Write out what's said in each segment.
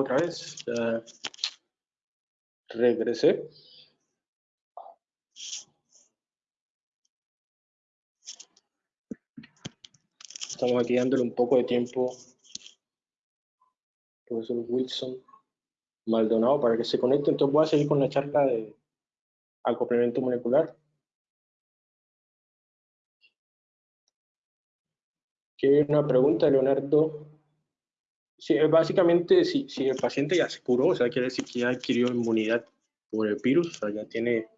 otra vez. regresé. Estamos aquí dándole un poco de tiempo profesor Wilson Maldonado para que se conecte. Entonces voy a seguir con la charla de acoplamiento molecular. Aquí una pregunta, Leonardo. Sí, básicamente, si, el paciente ya se curó, o sea, quiere decir que ya adquirió inmunidad por el virus, o sea, ya tiene, el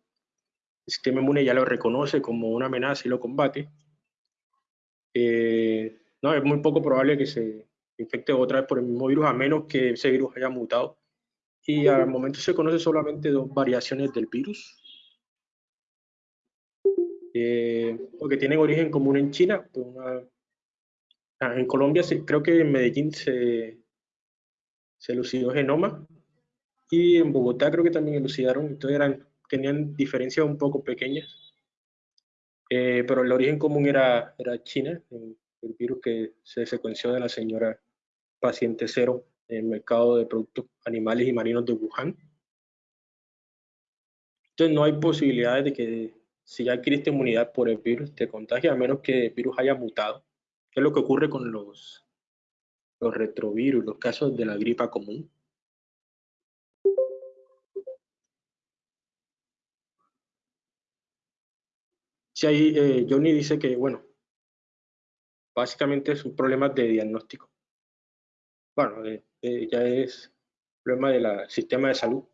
sistema inmune ya lo reconoce como una amenaza y lo combate, eh, no, es muy poco probable que se infecte otra vez por el mismo virus, a menos que ese virus haya mutado. Y al momento se conoce solamente dos variaciones del virus, eh, porque tienen origen común en China. Pues ah, en Colombia creo que en Medellín se, se elucidó genoma y en Bogotá creo que también elucidaron, entonces eran, tenían diferencias un poco pequeñas. Eh, pero el origen común era, era China, el, virus que se secuenció de la señora paciente cero en el mercado de productos animales y marinos de Wuhan. Entonces no hay posibilidades de que si ya adquiriste inmunidad por el virus te contagie, a menos que el virus haya mutado. ¿Qué es lo que ocurre con los, retrovirus, los casos de la gripa común? Sí, ahí eh, Johnny dice que, bueno, básicamente es un problema de diagnóstico. Bueno, eh, eh, ya es problema del sistema de salud.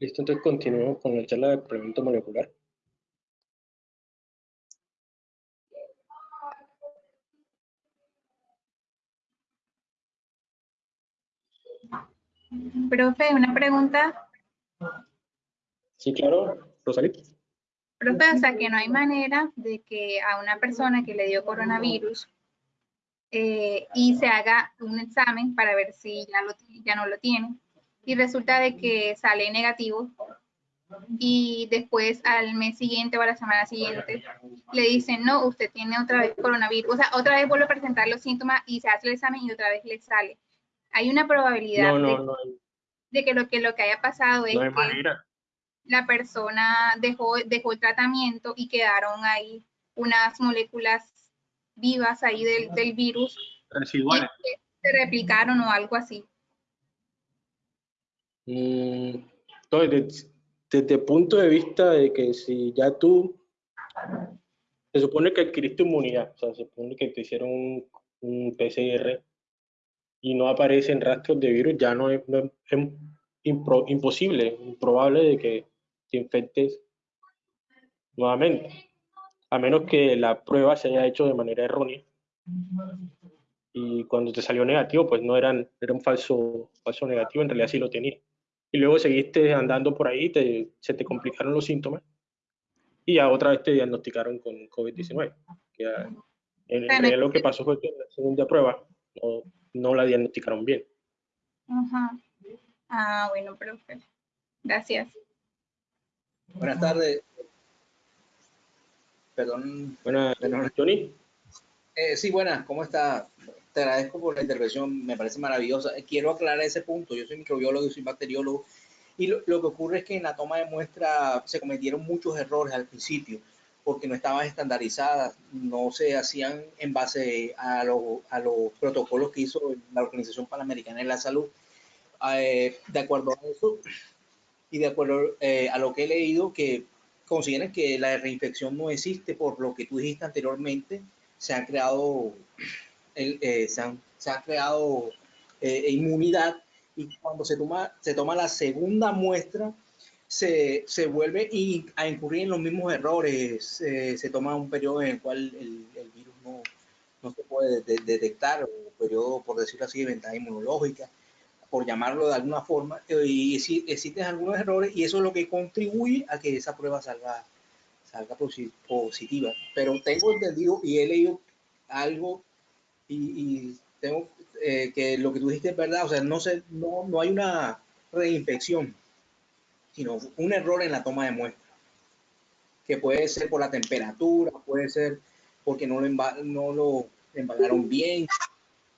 Listo, entonces continuamos con la charla de complemento molecular. Profe, una pregunta. Sí, claro. Rosalí. Profe, o sea que no hay manera de que a una persona que le dio coronavirus eh, y se haga un examen para ver si ya, lo, ya no lo tiene y resulta de que sale negativo y después al mes siguiente o a la semana siguiente le dicen, no, usted tiene otra vez coronavirus, o sea, otra vez vuelve a presentar los síntomas y se hace el examen y otra vez le sale. Hay una probabilidad de, que, lo, que lo que haya pasado es que la persona dejó, dejó el tratamiento y quedaron ahí unas moléculas vivas ahí del, del virus. Residuales. se replicaron o algo así. Mm, entonces, desde, el punto de vista de que si ya tú, se supone que adquiriste inmunidad, o sea, se supone que te hicieron un, un PCR y no aparecen rastros de virus, ya no es, es imposible, improbable de que infectes nuevamente, a menos que la prueba se haya hecho de manera errónea. Y cuando te salió negativo, pues no eran, era un falso, falso negativo, en realidad sí lo tenía. Y luego seguiste andando por ahí, te, se te complicaron los síntomas y ya otra vez te diagnosticaron con COVID-19. En, realidad lo que pasó fue que en la segunda prueba no, no la diagnosticaron bien. Ah, bueno, profe. Gracias. Buenas tardes. Perdón. Buenas, Johnny. Eh, sí, buenas, ¿cómo está? Te agradezco por la intervención, me parece maravillosa. Quiero aclarar ese punto. Yo soy microbiólogo y soy bacteriólogo. Y lo, que ocurre es que en la toma de muestra se cometieron muchos errores al principio porque no estaban estandarizadas, no se hacían en base a, a los protocolos que hizo la Organización Panamericana de la Salud. Eh, de acuerdo a eso, y de acuerdo eh, a lo que he leído, que consideran que la reinfección no existe por lo que tú dijiste anteriormente, se han creado, eh, se, han, se ha creado eh, inmunidad y cuando se toma, se toma la segunda muestra, se, se vuelve a incurrir en los mismos errores, se toma un periodo en el cual el, el virus no, no, se puede detectar, un periodo, por decirlo así, de ventaja inmunológica por llamarlo de alguna forma, eh, y si existen algunos errores y eso es lo que contribuye a que esa prueba salga, salga positiva. Pero tengo entendido y he leído algo y, tengo eh, que lo que tú dijiste es verdad, o sea, no, se, no, no hay una reinfección, sino un error en la toma de muestra, que puede ser por la temperatura, puede ser porque no lo, no lo embalaron bien,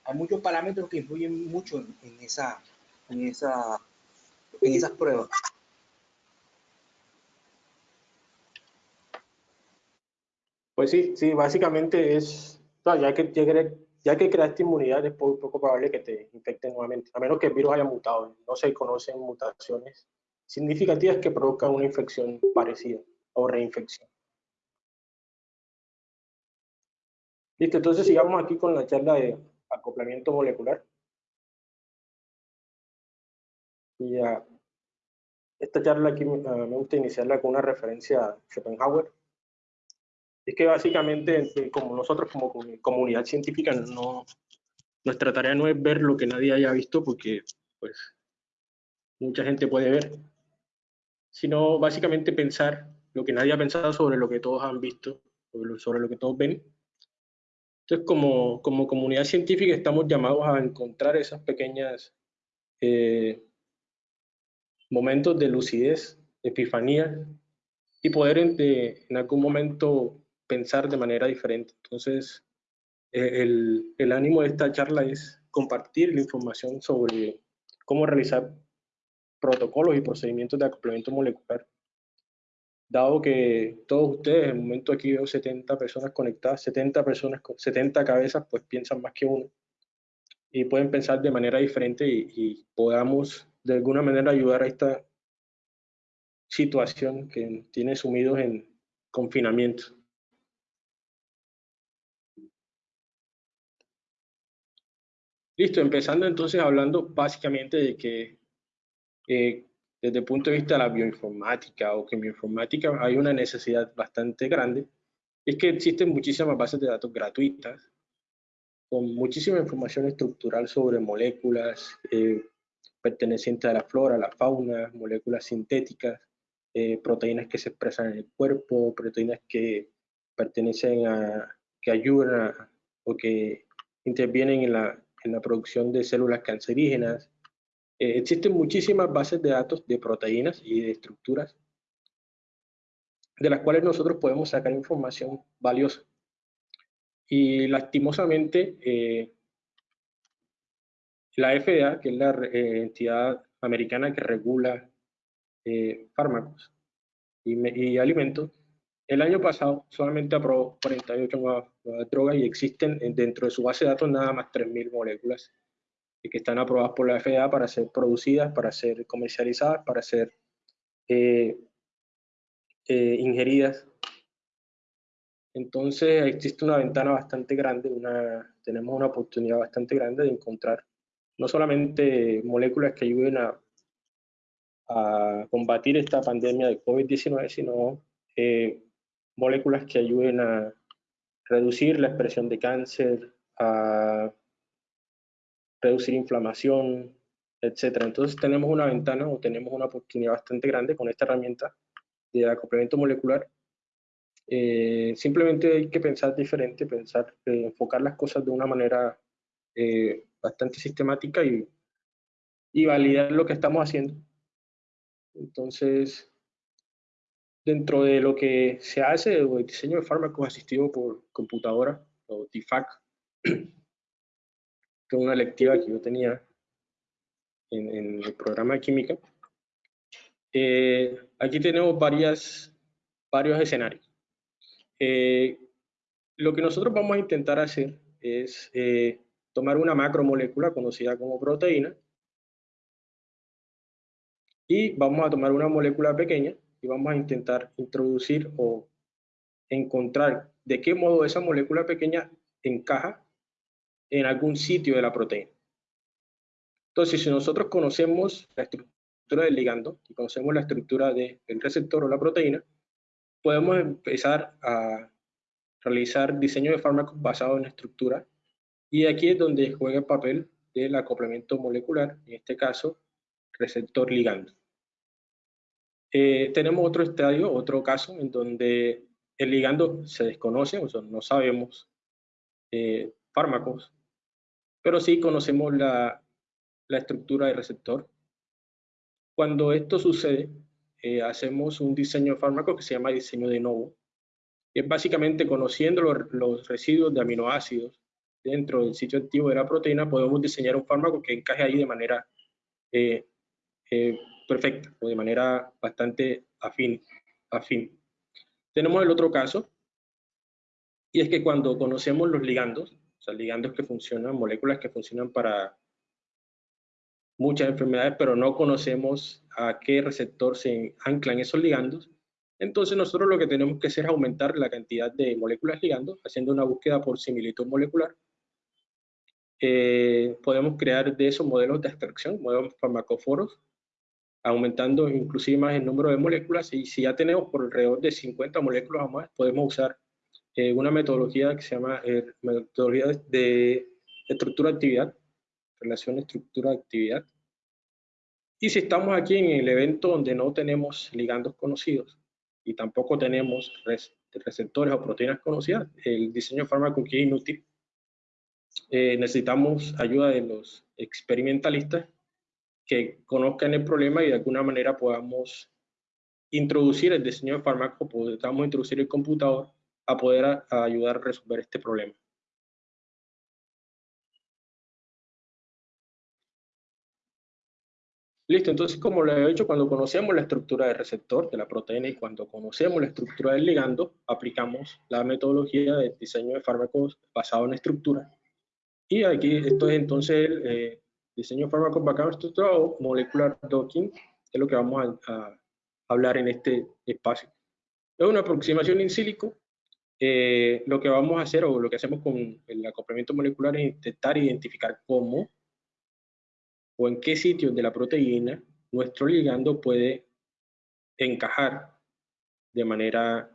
hay muchos parámetros que influyen mucho en, esa, en, esa, en esas pruebas. Pues sí, sí, básicamente es, ya que, ya que creaste inmunidad es poco, probable que te infecten nuevamente, a menos que el virus haya mutado. No se conocen mutaciones significativas que provocan una infección parecida o reinfección. Listo, entonces sigamos aquí con la charla de acoplamiento molecular. Y ya, esta charla aquí me gusta iniciarla con una referencia a Schopenhauer. Es que básicamente, eh, como nosotros como comunidad científica, no, nuestra tarea no es ver lo que nadie haya visto, porque pues mucha gente puede ver, sino básicamente pensar lo que nadie ha pensado sobre lo que todos han visto, sobre lo que todos ven, entonces, como, como comunidad científica estamos llamados a encontrar esas pequeñas eh, momentos de lucidez, epifanía, y poder en, algún momento pensar de manera diferente. Entonces, eh, el ánimo de esta charla es compartir la información sobre cómo realizar protocolos y procedimientos de acoplamiento molecular dado que todos ustedes, en el momento aquí veo 70 personas conectadas, 70 personas con 70 cabezas, pues piensan más que uno y pueden pensar de manera diferente y, podamos de alguna manera ayudar a esta situación que tiene sumidos en confinamiento. Listo, empezando entonces hablando básicamente de que eh, desde el punto de vista de la bioinformática o que en bioinformática hay una necesidad bastante grande, es que existen muchísimas bases de datos gratuitas con muchísima información estructural sobre moléculas eh, pertenecientes a la flora, a la fauna, moléculas sintéticas, eh, proteínas que se expresan en el cuerpo, proteínas que pertenecen a, que ayudan o que intervienen en la, en la producción de células cancerígenas, eh, existen muchísimas bases de datos de proteínas y de estructuras de las cuales nosotros podemos sacar información valiosa. Y lastimosamente, eh, la FDA, que es la eh, entidad americana que regula fármacos y, alimentos, el año pasado solamente aprobó 48 nuevas drogas y existen dentro de su base de datos nada más 3.000 moléculas que están aprobadas por la FDA para ser producidas, para ser comercializadas, para ser eh, eh, ingeridas. Entonces existe una ventana bastante grande, una, tenemos una oportunidad bastante grande de encontrar no solamente moléculas que ayuden a, a combatir esta pandemia de COVID-19, sino eh, moléculas que ayuden a reducir la expresión de cáncer, a reducir inflamación, etcétera. Entonces tenemos una ventana o tenemos una oportunidad bastante grande con esta herramienta de acoplamiento molecular. Eh, simplemente hay que pensar diferente, pensar, eh, enfocar las cosas de una manera eh, bastante sistemática y, y validar lo que estamos haciendo. Entonces, dentro de lo que se hace, el diseño de fármacos asistido por computadora, o DFAC, que una lectiva que yo tenía en, el programa de química. Eh, aquí tenemos varias, varios escenarios. Eh, lo que nosotros vamos a intentar hacer es eh, tomar una macromolécula conocida como proteína y vamos a tomar una molécula pequeña y vamos a intentar introducir o encontrar de qué modo esa molécula pequeña encaja en algún sitio de la proteína. Entonces, si nosotros conocemos la estructura del ligando y conocemos la estructura del receptor o la proteína, podemos empezar a realizar diseño de fármacos basados en la estructura y aquí es donde juega el papel del acoplamiento molecular, en este caso, receptor ligando. Eh, tenemos otro estadio, otro caso en donde el ligando se desconoce, o sea, no sabemos eh, fármacos pero sí conocemos la, estructura del receptor. Cuando esto sucede, eh, hacemos un diseño de fármaco que se llama diseño de novo. Es básicamente conociendo los, residuos de aminoácidos dentro del sitio activo de la proteína, podemos diseñar un fármaco que encaje ahí de manera eh, eh, perfecta o de manera bastante afín, afín. Tenemos el otro caso, y es que cuando conocemos los ligandos, ligandos que funcionan, moléculas que funcionan para muchas enfermedades, pero no conocemos a qué receptor se anclan esos ligandos, entonces nosotros lo que tenemos que hacer es aumentar la cantidad de moléculas ligandos, haciendo una búsqueda por similitud molecular. Eh, podemos crear de esos modelos de extracción, modelos farmacóforos, aumentando inclusive más el número de moléculas y si ya tenemos por alrededor de 50 moléculas o más, podemos usar eh, una metodología que se llama eh, metodología de estructura-actividad, relación estructura-actividad. Y si estamos aquí en el evento donde no tenemos ligandos conocidos y tampoco tenemos receptores o proteínas conocidas, el diseño fármaco es inútil. Eh, necesitamos ayuda de los experimentalistas que conozcan el problema y de alguna manera podamos introducir el diseño de fármaco, podamos introducir el computador a poder ayudar a resolver este problema. Listo, entonces como lo he dicho, cuando conocemos la estructura del receptor de la proteína y cuando conocemos la estructura del ligando, aplicamos la metodología de diseño de fármacos basado en estructura. Y aquí esto es entonces el eh, diseño de fármacos basado en estructura o molecular docking, que es lo que vamos a, hablar en este espacio. Es una aproximación in silico. Eh, lo que vamos a hacer o lo que hacemos con el acoplamiento molecular es intentar identificar cómo o en qué sitio de la proteína nuestro ligando puede encajar de manera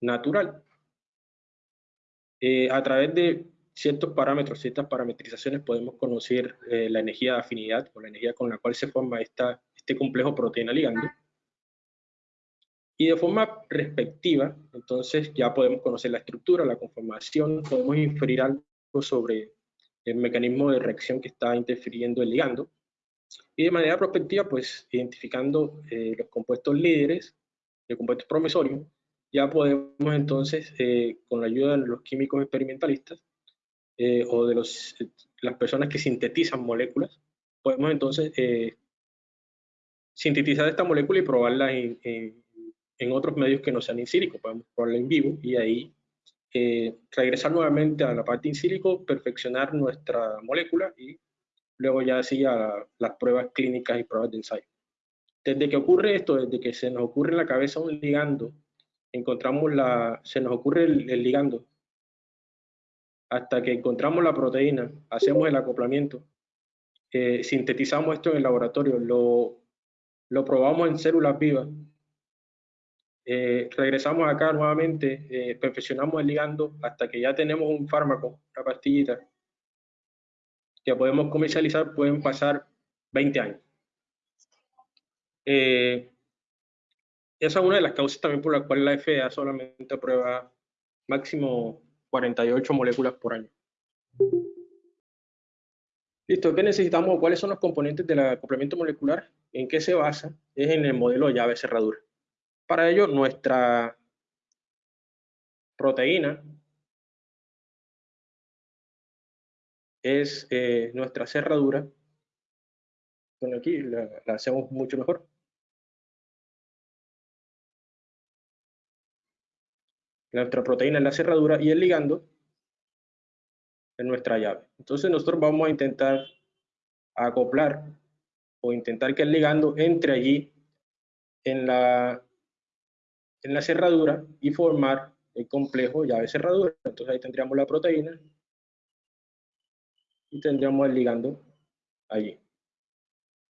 natural. Eh, a través de ciertos parámetros, ciertas parametrizaciones, podemos conocer eh, la energía de afinidad o la energía con la cual se forma esta, este complejo proteína-ligando. Y de forma respectiva, entonces ya podemos conocer la estructura, la conformación, podemos inferir algo sobre el mecanismo de reacción que está interfiriendo el ligando. Y de manera prospectiva, pues identificando eh, los compuestos líderes, los compuestos promisorios, ya podemos entonces, eh, con la ayuda de los químicos experimentalistas eh, o de los, las personas que sintetizan moléculas, podemos entonces sintetizar esta molécula y probarla en, en, otros medios que no sean in. Podemos probarla en vivo y ahí eh, regresar nuevamente a la parte in silico, perfeccionar nuestra molécula y luego ya así a las pruebas clínicas y pruebas de ensayo. Desde que ocurre esto, desde que se nos ocurre en la cabeza un ligando, encontramos la, se nos ocurre el, ligando, hasta que encontramos la proteína, hacemos el acoplamiento, eh, sintetizamos esto en el laboratorio, lo, lo probamos en células vivas eh, regresamos acá nuevamente, eh, perfeccionamos el ligando hasta que ya tenemos un fármaco, una pastillita, que podemos comercializar, pueden pasar 20 años. Eh, esa es una de las causas también por la cual la FDA solamente aprueba máximo 48 moléculas por año. Listo, ¿qué necesitamos? ¿Cuáles son los componentes del complemento molecular? ¿En qué se basa? Es en el modelo llave cerradura. Para ello, nuestra proteína es eh, nuestra cerradura. Bueno, aquí la, hacemos mucho mejor. Nuestra proteína es la cerradura y el ligando es nuestra llave. Entonces nosotros vamos a intentar acoplar o intentar que el ligando entre allí en la en la cerradura y formar el complejo llave cerradura. Entonces ahí tendríamos la proteína y tendríamos el ligando allí.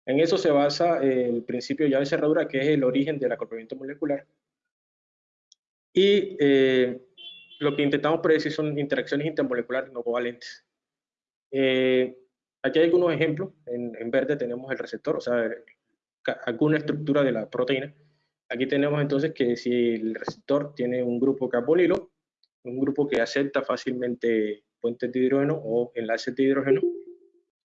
En eso se basa el principio llave cerradura, que es el origen del acoplamiento molecular. Y eh, lo que intentamos predecir son interacciones intermoleculares no covalentes. Eh, aquí hay algunos ejemplos. En, verde tenemos el receptor, o sea, alguna estructura de la proteína. Aquí tenemos entonces que si el receptor tiene un grupo carbonilo, un grupo que acepta fácilmente puentes de hidrógeno o enlaces de hidrógeno,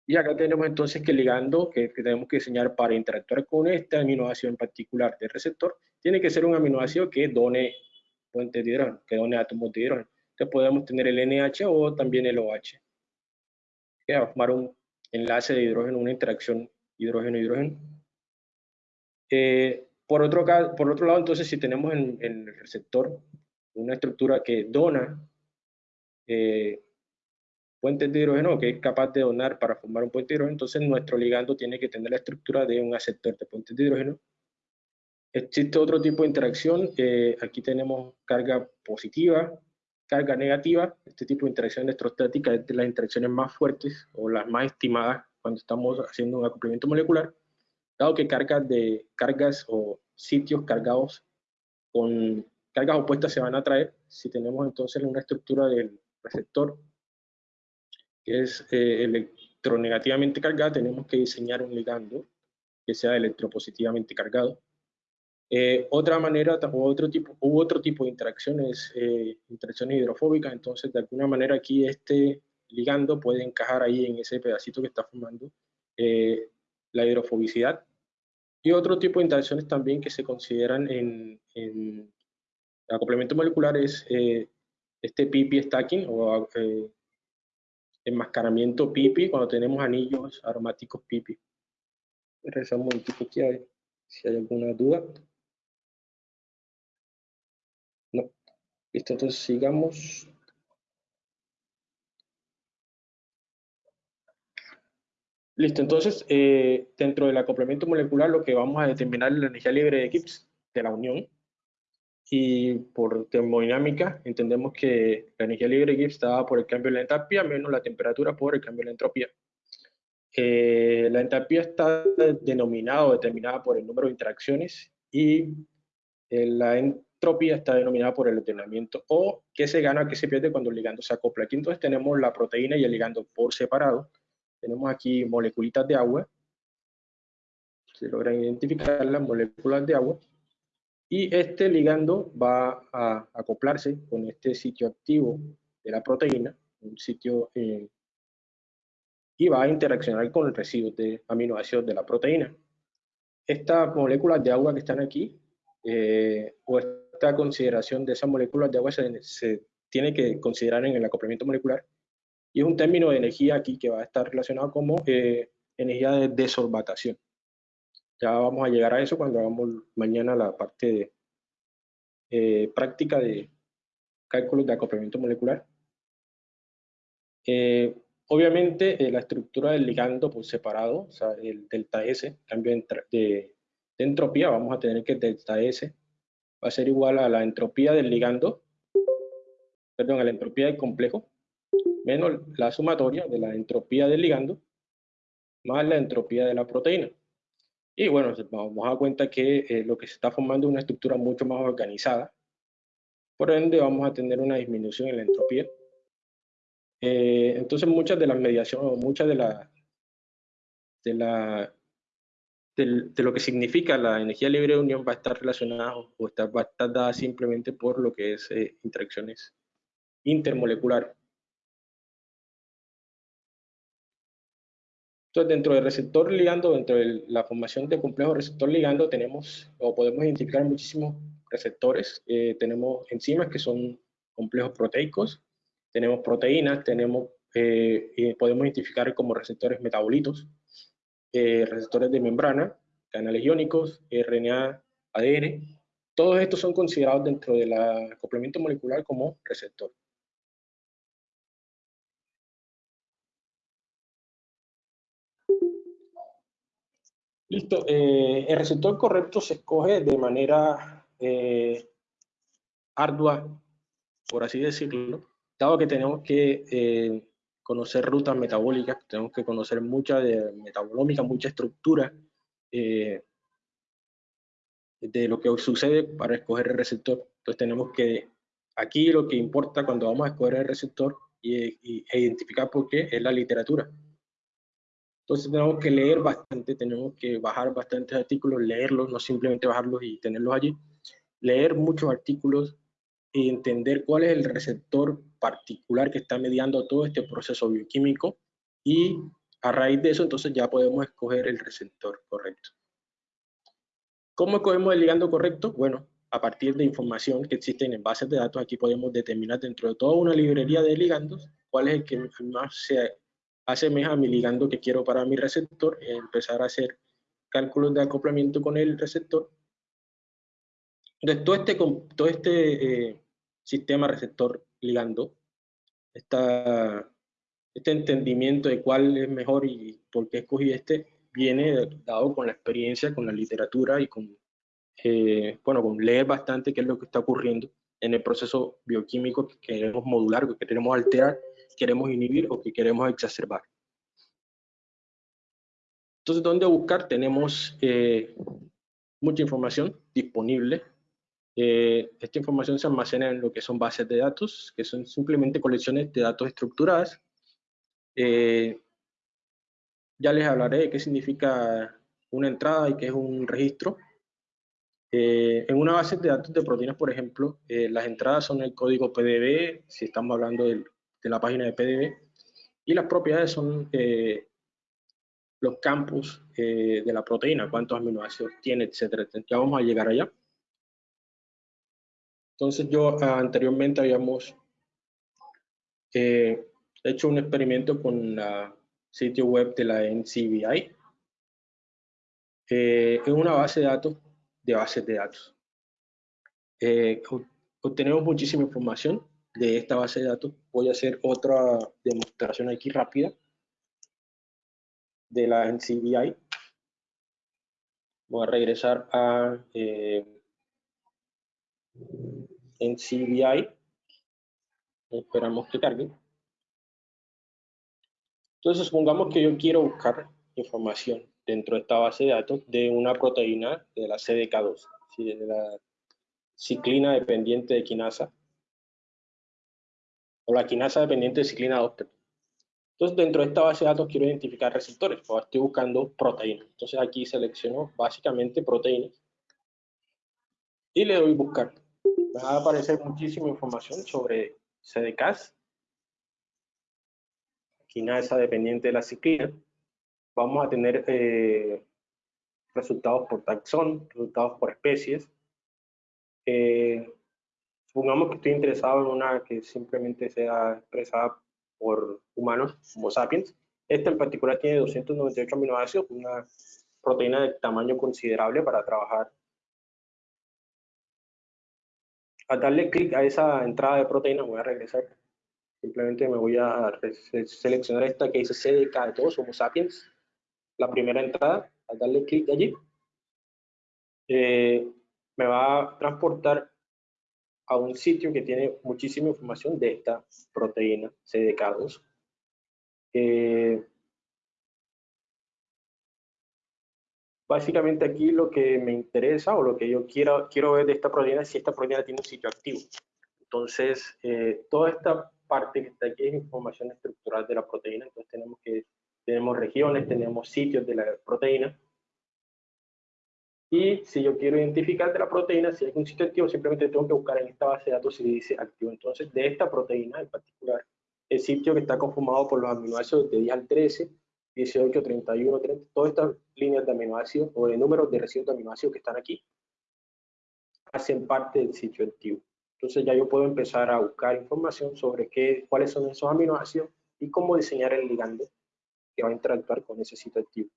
y acá tenemos entonces que el ligando que, tenemos que diseñar para interactuar con este aminoácido en particular del receptor, tiene que ser un aminoácido que done puentes de hidrógeno, que done átomos de hidrógeno. Entonces podemos tener el NH o también el OH. Que va a formar un enlace de hidrógeno, una interacción hidrógeno-hidrógeno. Eh, por, otro, lado, entonces, si tenemos en, el receptor una estructura que dona eh, puentes de hidrógeno, que es capaz de donar para formar un puente de hidrógeno, entonces nuestro ligando tiene que tener la estructura de un aceptor de puentes de hidrógeno. Existe otro tipo de interacción, eh, aquí tenemos carga positiva, carga negativa, este tipo de interacción electrostática es de las interacciones más fuertes o las más estimadas cuando estamos haciendo un acoplamiento molecular, dado que cargas, de, cargas o sitios cargados con cargas opuestas se van a traer, si tenemos entonces una estructura del receptor que es eh, electronegativamente cargada, tenemos que diseñar un ligando que sea electropositivamente cargado. Eh, otra manera, o otro tipo, u otro tipo de interacciones, eh, interacciones hidrofóbicas, entonces de alguna manera aquí este ligando puede encajar ahí en ese pedacito que está formando eh, la hidrofobicidad. Y otro tipo de interacciones también que se consideran en, en acoplamiento molecular es este pipi stacking o enmascaramiento pipi cuando tenemos anillos aromáticos pipi. Regresamos un poquito aquí si hay alguna duda. No. Listo, entonces sigamos. Listo, entonces eh, dentro del acoplamiento molecular lo que vamos a determinar es la energía libre de Gibbs de la unión y por termodinámica entendemos que la energía libre de Gibbs está dada por el cambio de la entalpía menos la temperatura por el cambio de la entropía. Eh, la entalpía está denominada o determinada por el número de interacciones y eh, la entropía está denominada por el ordenamiento o qué se gana, qué se pierde cuando el ligando se acopla. Aquí entonces tenemos la proteína y el ligando por separado. Tenemos aquí moleculitas de agua. Se logran identificar las moléculas de agua y este ligando va a acoplarse con este sitio activo de la proteína, un sitio, eh, y va a interaccionar con el residuo de aminoácidos de la proteína. Estas moléculas de agua que están aquí, eh, o esta consideración de esas moléculas de agua se, tiene que considerar en el acoplamiento molecular, y es un término de energía aquí que va a estar relacionado como eh, energía de desorbatación. Ya vamos a llegar a eso cuando hagamos mañana la parte de eh, práctica de cálculos de acoplamiento molecular. Eh, obviamente eh, la estructura del ligando por separado, o sea, el delta S, cambio de, de, entropía, vamos a tener que delta S va a ser igual a la entropía del ligando, perdón, a la entropía del complejo, menos la sumatoria de la entropía del ligando, más la entropía de la proteína. Y bueno, vamos a dar cuenta que eh, lo que se está formando es una estructura mucho más organizada. Por ende, vamos a tener una disminución en la entropía. Eh, entonces, muchas de las mediaciones, muchas de la, de la de, lo que significa la energía libre de unión va a estar relacionada o va a estar dada simplemente por lo que es eh, interacciones intermoleculares. Entonces, dentro del receptor ligando, dentro de la formación de complejo receptor ligando, tenemos o podemos identificar muchísimos receptores. Eh, tenemos enzimas que son complejos proteicos, tenemos proteínas, tenemos, eh, podemos identificar como receptores metabolitos, eh, receptores de membrana, canales iónicos, RNA, ADN. Todos estos son considerados dentro del acoplamiento molecular como receptor. Listo. Eh, el receptor correcto se escoge de manera eh, ardua, por así decirlo, dado que tenemos que eh, conocer rutas metabólicas, tenemos que conocer mucha de metabolómica, mucha estructura de lo que sucede para escoger el receptor. Entonces tenemos que, aquí lo que importa cuando vamos a escoger el receptor y, e identificar por qué es la literatura. Entonces tenemos que leer bastante, tenemos que bajar bastantes artículos, leerlos, no simplemente bajarlos y tenerlos allí. Leer muchos artículos y entender cuál es el receptor particular que está mediando todo este proceso bioquímico y a raíz de eso entonces ya podemos escoger el receptor correcto. ¿Cómo escogemos el ligando correcto? Bueno, a partir de información que existen en bases de datos, aquí podemos determinar dentro de toda una librería de ligandos cuál es el que más se asemeja a mi ligando que quiero para mi receptor, empezar a hacer cálculos de acoplamiento con el receptor. Entonces, todo este, todo este eh, sistema receptor ligando, esta, este entendimiento de cuál es mejor y por qué escogí este, viene dado con la experiencia, con la literatura y con, eh, bueno, con leer bastante qué es lo que está ocurriendo en el proceso bioquímico que queremos modular, que queremos alterar, queremos inhibir o que queremos exacerbar. Entonces, ¿dónde buscar? Tenemos eh, mucha información disponible. Eh, esta información se almacena en lo que son bases de datos, que son simplemente colecciones de datos estructuradas. Eh, ya les hablaré de qué significa una entrada y qué es un registro. en una base de datos de proteínas, por ejemplo, las entradas son el código PDB, si estamos hablando de la página de PDB, y las propiedades son los campos eh, de la proteína, cuántos aminoácidos tiene, etcétera. Ya vamos a llegar allá. Entonces yo ah, anteriormente habíamos eh, hecho un experimento con el sitio web de la NCBI. Eh, en una base de datos de bases de datos. obtenemos muchísima información de esta base de datos. Voy a hacer otra demostración aquí rápida de la NCBI. Voy a regresar a eh, NCBI. Esperamos que cargue. Entonces, supongamos que yo quiero buscar información dentro de esta base de datos de una proteína de la CDK2, de la ciclina dependiente de quinasa, o la quinasa dependiente de ciclina 2. Entonces, dentro de esta base de datos quiero identificar receptores, pues estoy buscando proteínas. Entonces, aquí selecciono básicamente proteínas y le doy buscar. Me va a aparecer muchísima información sobre CDKs, quinasa dependiente de la ciclina. Vamos a tener eh, resultados por taxón, resultados por especies. Eh, supongamos que estoy interesado en una que simplemente sea expresada por humanos, Homo sapiens. Esta en particular tiene 298 aminoácidos, una proteína de tamaño considerable para trabajar. Al darle clic a esa entrada de proteína, voy a regresar. Simplemente me voy a seleccionar esta que dice CDK de todos, Homo sapiens. La primera entrada, al darle clic allí, eh, me va a transportar a un sitio que tiene muchísima información de esta proteína CDK2. Eh, básicamente aquí lo que me interesa o lo que yo quiero, quiero ver de esta proteína es si esta proteína tiene un sitio activo. Entonces, eh, toda esta parte que está aquí es información estructural de la proteína. Entonces tenemos que tenemos regiones, tenemos sitios de la proteína y si yo quiero identificar de la proteína, si hay un sitio activo, simplemente tengo que buscar en esta base de datos si dice activo. Entonces, de esta proteína en particular, el sitio que está conformado por los aminoácidos de 10 al 13, 18, 31, 30, todas estas líneas de aminoácidos o de números de residuos de aminoácidos que están aquí, hacen parte del sitio activo. Entonces ya yo puedo empezar a buscar información sobre qué, cuáles son esos aminoácidos y cómo diseñar el ligando que va a interactuar con ese sitio activo.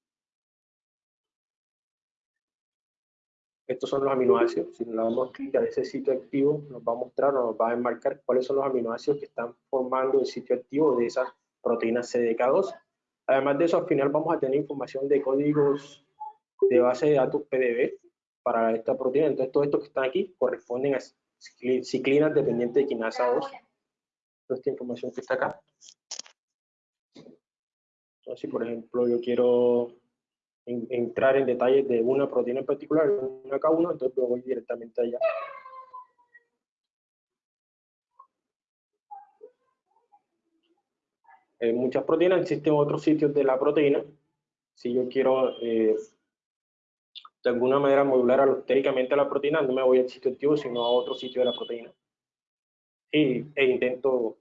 Estos son los aminoácidos. Si le damos clic a ese sitio activo, nos va a mostrar, nos va a enmarcar cuáles son los aminoácidos que están formando el sitio activo de esas proteínas CDK2. Además de eso, al final vamos a tener información de códigos de base de datos PDB para esta proteína. Entonces, todo esto que están aquí corresponden a ciclinas dependientes de quinasa 2. Toda esta información que está acá. Entonces, si por ejemplo yo quiero entrar en detalles de una proteína en particular, una K1, entonces voy directamente allá. En muchas proteínas existen otros sitios de la proteína. Si yo quiero eh, de alguna manera modular alostéricamente la proteína, no me voy al sitio activo, sino a otro sitio de la proteína. Y, e intento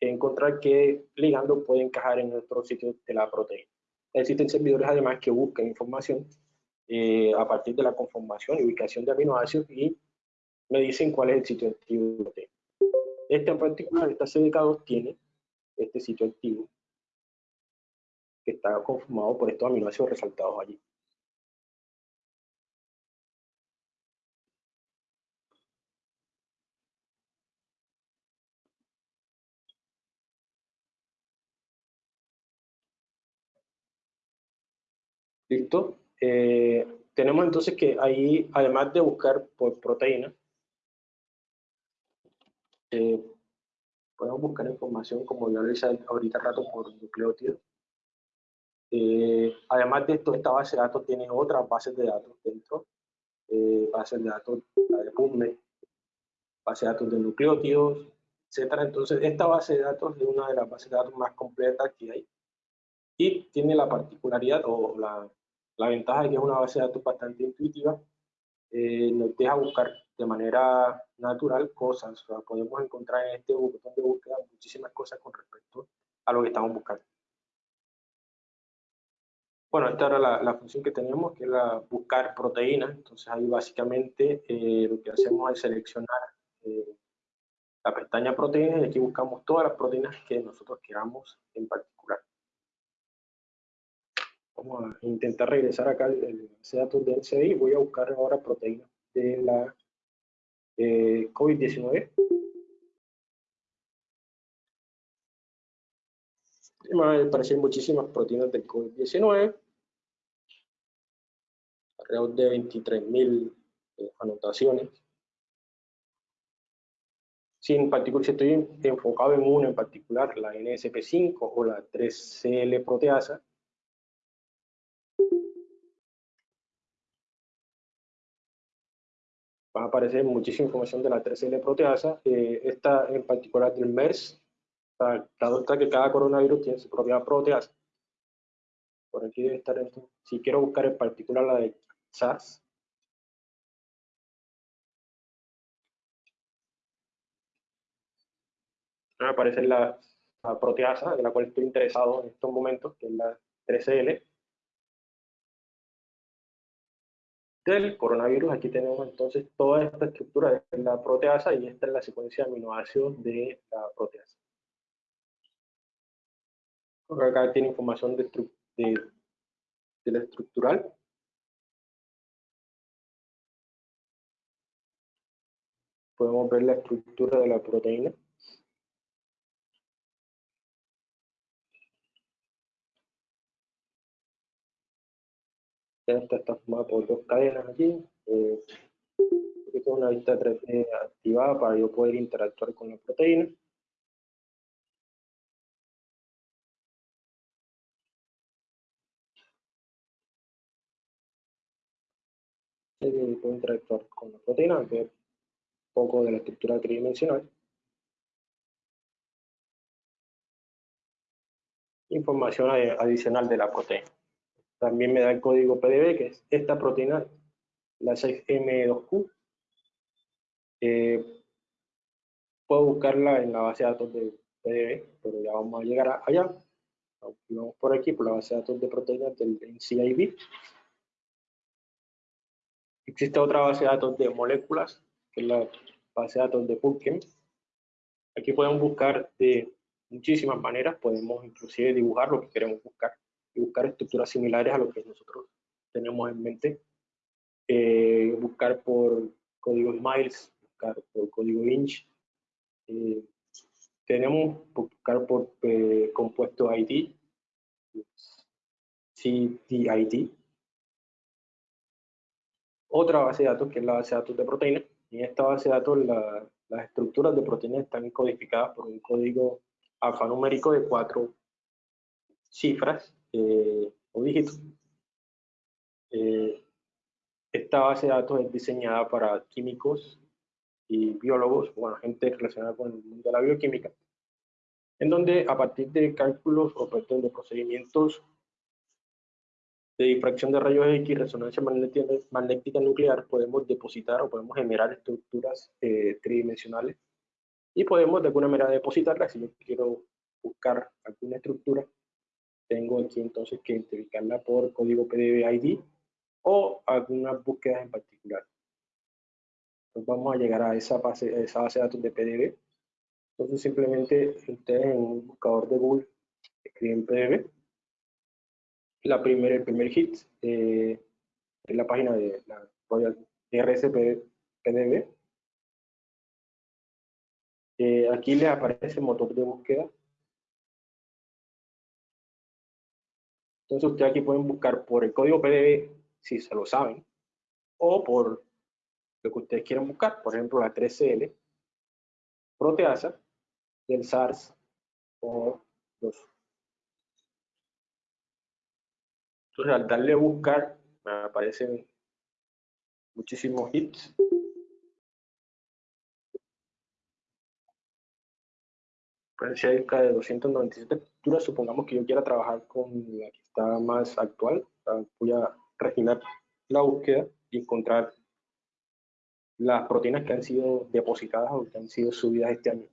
encontrar qué ligando puede encajar en otro sitio de la proteína. Existen servidores además que buscan información eh, a partir de la conformación y ubicación de aminoácidos y me dicen cuál es el sitio activo. Este en particular, esta CDK2 tiene este sitio activo que está conformado por estos aminoácidos resaltados allí. ¿Listo? Eh, tenemos entonces que ahí, además de buscar por proteína, eh, podemos buscar información, como ya lo hice ahorita rato, por nucleótidos. Eh, además de esto, esta base de datos tiene otras bases de datos dentro, bases de datos de PubMed, base de datos de nucleótidos, etcétera. Entonces, esta base de datos es una de las bases de datos más completas que hay y tiene la particularidad o la, la ventaja de que es una base de datos bastante intuitiva, eh, nos deja buscar de manera natural cosas, podemos encontrar en este botón de búsqueda muchísimas cosas con respecto a lo que estamos buscando. Bueno, esta era la, función que tenemos, que es la buscar proteínas. Entonces ahí básicamente eh, lo que hacemos es seleccionar eh, la pestaña proteínas y aquí buscamos todas las proteínas que nosotros queramos en particular. Vamos a intentar regresar acá el datos de NCI. Voy a buscar ahora proteínas de la eh, COVID-19. Me aparecen muchísimas proteínas del COVID-19. Alrededor de 23.000 eh, anotaciones. Si en particular, si estoy enfocado en una en particular, la NSP5 o la 3CL proteasa, va a aparecer muchísima información de la 3L proteasa. Eh, esta en particular del MERS, está que cada coronavirus tiene su propia proteasa. Por aquí debe estar esto. Si quiero buscar en particular la de SARS, va a aparecer la, la proteasa de la cual estoy interesado en estos momentos, que es la 3L. Del coronavirus. Aquí tenemos entonces toda esta estructura de la proteasa y esta es la secuencia de aminoácidos de la proteasa. Acá tiene información de, de, la estructural. Podemos ver la estructura de la proteína. Esta está formada por dos cadenas aquí. Eh, tengo una vista 3D activada para yo poder interactuar con la proteína. Y puedo interactuar con la proteína, ver un poco de la estructura tridimensional. Información adicional de la proteína. También me da el código PDB, que es esta proteína, la 6M2Q. Eh, puedo buscarla en la base de datos de PDB, pero ya vamos a llegar allá. Vamos por aquí, por la base de datos de proteínas del NCIB. Existe otra base de datos de moléculas, que es la base de datos de PubChem. Aquí podemos buscar de muchísimas maneras, podemos inclusive dibujar lo que queremos buscar y buscar estructuras similares a lo que nosotros tenemos en mente. Eh, buscar por código Miles, buscar por código Inch. Eh, tenemos buscar por eh, compuesto ID, CTID. Otra base de datos que es la base de datos de proteínas. En esta base de datos las estructuras de proteínas están codificadas por un código alfanumérico de cuatro cifras eh, o dígitos. Eh, esta base de datos es diseñada para químicos y biólogos, bueno, gente relacionada con el mundo de la bioquímica, en donde a partir de cálculos o de procedimientos de difracción de rayos X, resonancia magnética, nuclear, podemos depositar o podemos generar estructuras eh, tridimensionales y podemos de alguna manera depositarlas. Si yo quiero buscar alguna estructura tengo aquí entonces que identificarla por código PDB ID o algunas búsquedas en particular. Entonces vamos a llegar a esa base, a esa base de datos de PDB. Entonces simplemente ustedes en un buscador de Google escriben PDB. La primera, el primer hit eh, es la página de la Royal RSP PDB. Eh, aquí les aparece el motor de búsqueda. Entonces ustedes aquí pueden buscar por el código PDB, si se lo saben, o por lo que ustedes quieran buscar, por ejemplo la 3CL, proteasa del SARS o 2. Entonces al darle a buscar me aparecen muchísimos hits. Cerca de 297 estructuras, supongamos que yo quiera trabajar con está más actual, voy a refinar la búsqueda y encontrar las proteínas que han sido depositadas o que han sido subidas este año.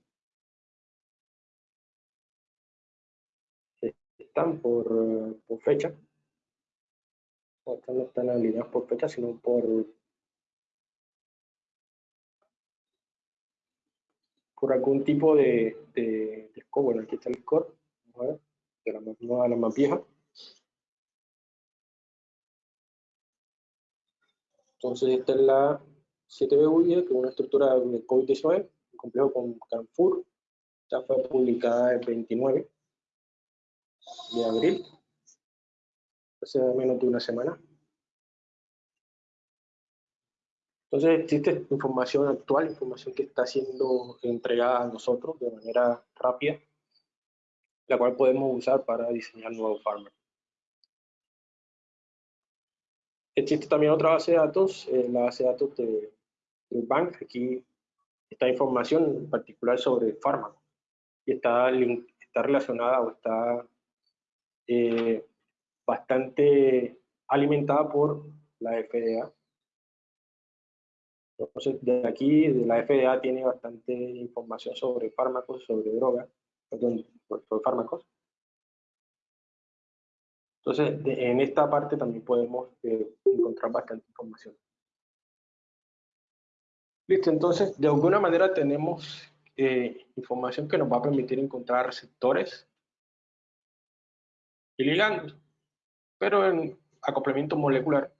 Están por, por fecha, no están alineadas por fecha, sino por por algún tipo de, de, score. Bueno, aquí está el score, de la más nueva la más vieja. Entonces esta es la 7BUI, que es una estructura de COVID-19, complejo con Canfur. Esta fue publicada el 29 de abril, hace menos de una semana. Entonces existe información actual, información que está siendo entregada a nosotros de manera rápida, la cual podemos usar para diseñar nuevos fármacos. Existe también otra base de datos, eh, la base de datos de, del bank. Aquí está información en particular sobre fármacos y está, está relacionada o está eh, bastante alimentada por la FDA entonces, de aquí, de la FDA tiene bastante información sobre fármacos, sobre drogas, perdón, sobre fármacos. Entonces, en esta parte también podemos eh, encontrar bastante información. Listo, entonces, de alguna manera tenemos eh, información que nos va a permitir encontrar receptores y ligandos. Pero en acoplamiento molecular,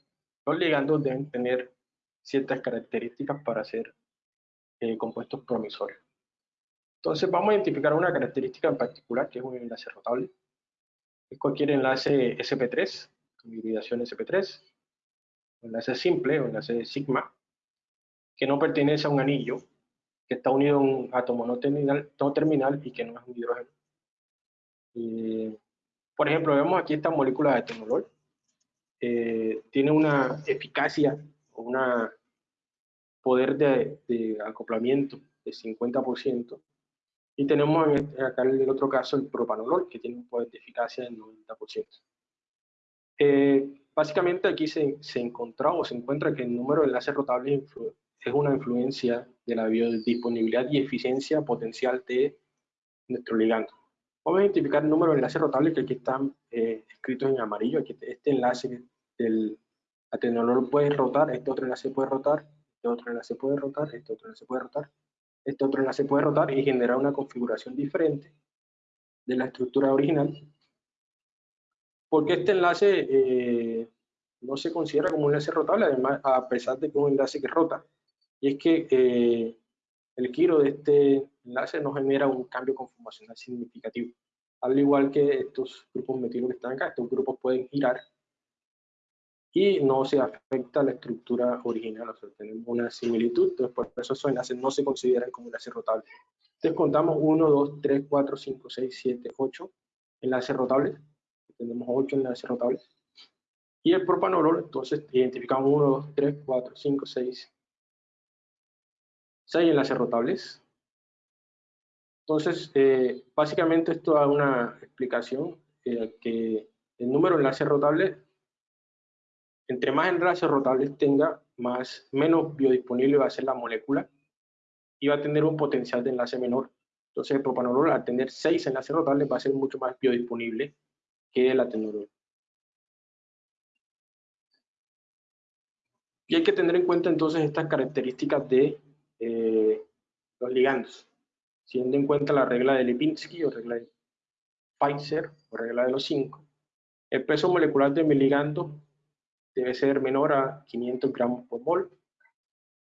los ligandos deben tener ciertas características para ser eh, compuestos promisorios. Entonces vamos a identificar una característica en particular, que es un enlace rotable. Cualquier enlace SP3, hibridación SP3, un enlace simple o enlace sigma, que no pertenece a un anillo, que está unido a un átomo no terminal, no terminal y que no es un hidrógeno. por ejemplo, vemos aquí esta molécula de etenolol. Eh, tiene una eficacia un poder de, acoplamiento de 50%. Y tenemos acá en el otro caso el propanolol, que tiene un poder de eficacia del 90%. Eh, básicamente aquí se, se encontró o se encuentra que el número de enlaces rotables es una influencia de la biodisponibilidad y eficiencia potencial de nuestro ligando. Vamos a identificar el número de enlaces rotables que aquí están eh, escritos en amarillo. Aquí este enlace del atenolol puede rotar, este otro enlace puede rotar, este otro enlace puede rotar, este otro enlace puede rotar, este otro enlace puede rotar y generar una configuración diferente de la estructura original. Porque este enlace eh, no se considera como un enlace rotable, además, a pesar de que es un enlace que rota. Y es que eh, el giro de este enlace no genera un cambio conformacional significativo. Al igual que estos grupos metilo que están acá, estos grupos pueden girar y no se afecta la estructura original, o sea, tenemos una similitud, entonces por eso esos enlaces no se consideran como enlaces rotables. Entonces contamos 1, 2, 3, 4, 5, 6, 7, 8 enlaces rotables, tenemos 8 enlaces rotables. Y el propanolol, entonces identificamos 1, 2, 3, 4, 5, 6, 6 enlaces rotables. Entonces, eh, básicamente esto da una explicación eh, que el número de enlaces rotables entre más enlaces rotables tenga, más, menos biodisponible va a ser la molécula y va a tener un potencial de enlace menor. Entonces el propanolol al tener 6 enlaces rotables va a ser mucho más biodisponible que el atenolol. Y hay que tener en cuenta entonces estas características de eh, los ligandos, teniendo en cuenta la regla de Lipinski o regla de Pfizer o regla de los 5. El peso molecular de mi ligando debe ser menor a 500 gramos por mol.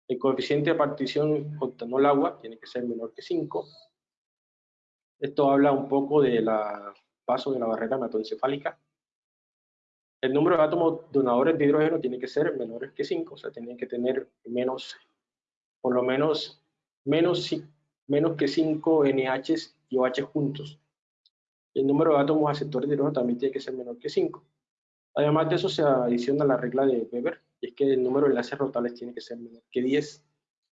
El coeficiente de partición octanol agua tiene que ser menor que 5. Esto habla un poco de la paso de la barrera hematoencefálica. El número de átomos donadores de hidrógeno tiene que ser menores que 5, o sea, tienen que tener menos, por lo menos, menos, que 5 NHs y OH juntos. El número de átomos aceptores de hidrógeno también tiene que ser menor que 5. Además de eso se adiciona la regla de Weber, y es que el número de enlaces rotales tiene que ser menor que 10.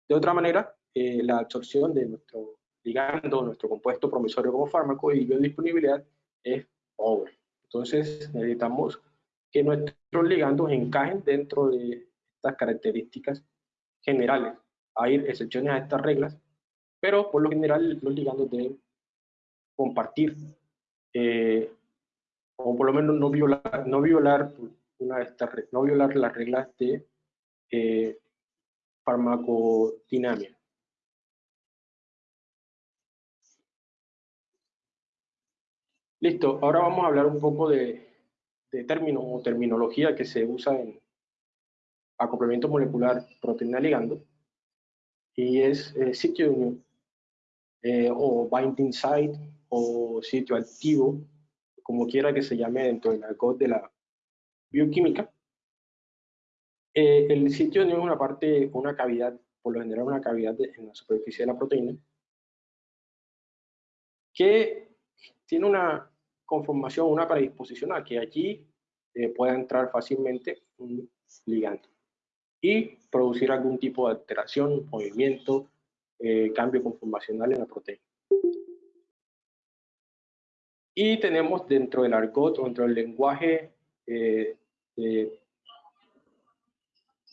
De otra manera, eh, la absorción de nuestro ligando, nuestro compuesto promisorio como fármaco y biodisponibilidad es pobre. Entonces necesitamos que nuestros ligandos encajen dentro de estas características generales. Hay excepciones a estas reglas, pero por lo general los ligandos deben compartir eh, o por lo menos no violar, no violar una de estas no violar las reglas de eh, farmacodinamia. Listo, ahora vamos a hablar un poco de, de términos o terminología que se usa en acoplamiento molecular proteína ligando y es eh, sitio de unión eh, o binding site o sitio activo como quiera que se llame dentro del argot de la bioquímica. Eh, el sitio es una parte, una cavidad, por lo general una cavidad en la superficie de la proteína, que tiene una conformación, una predisposición a que allí eh, pueda entrar fácilmente un ligando y producir algún tipo de alteración, movimiento, eh, cambio conformacional en la proteína. Y tenemos dentro del argot, dentro del lenguaje eh, de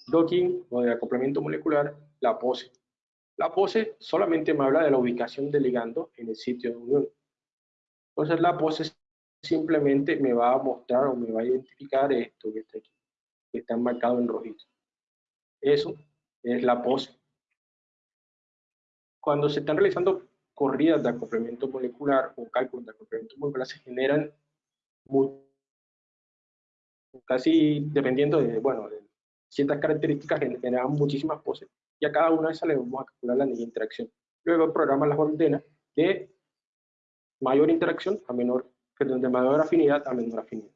docking o de acoplamiento molecular, la pose. La pose solamente me habla de la ubicación del ligando en el sitio de unión. Entonces la pose simplemente me va a mostrar o me va a identificar esto que está aquí, que está marcado en rojito. Eso es la pose. Cuando se están realizando corridas de acoplamiento molecular o cálculos de acoplamiento molecular se generan casi dependiendo de, bueno, de ciertas características, generan muchísimas poses y a cada una de esas le vamos a calcular la interacción. Luego el programa las ordena de mayor interacción a menor, perdón, de mayor afinidad a menor afinidad.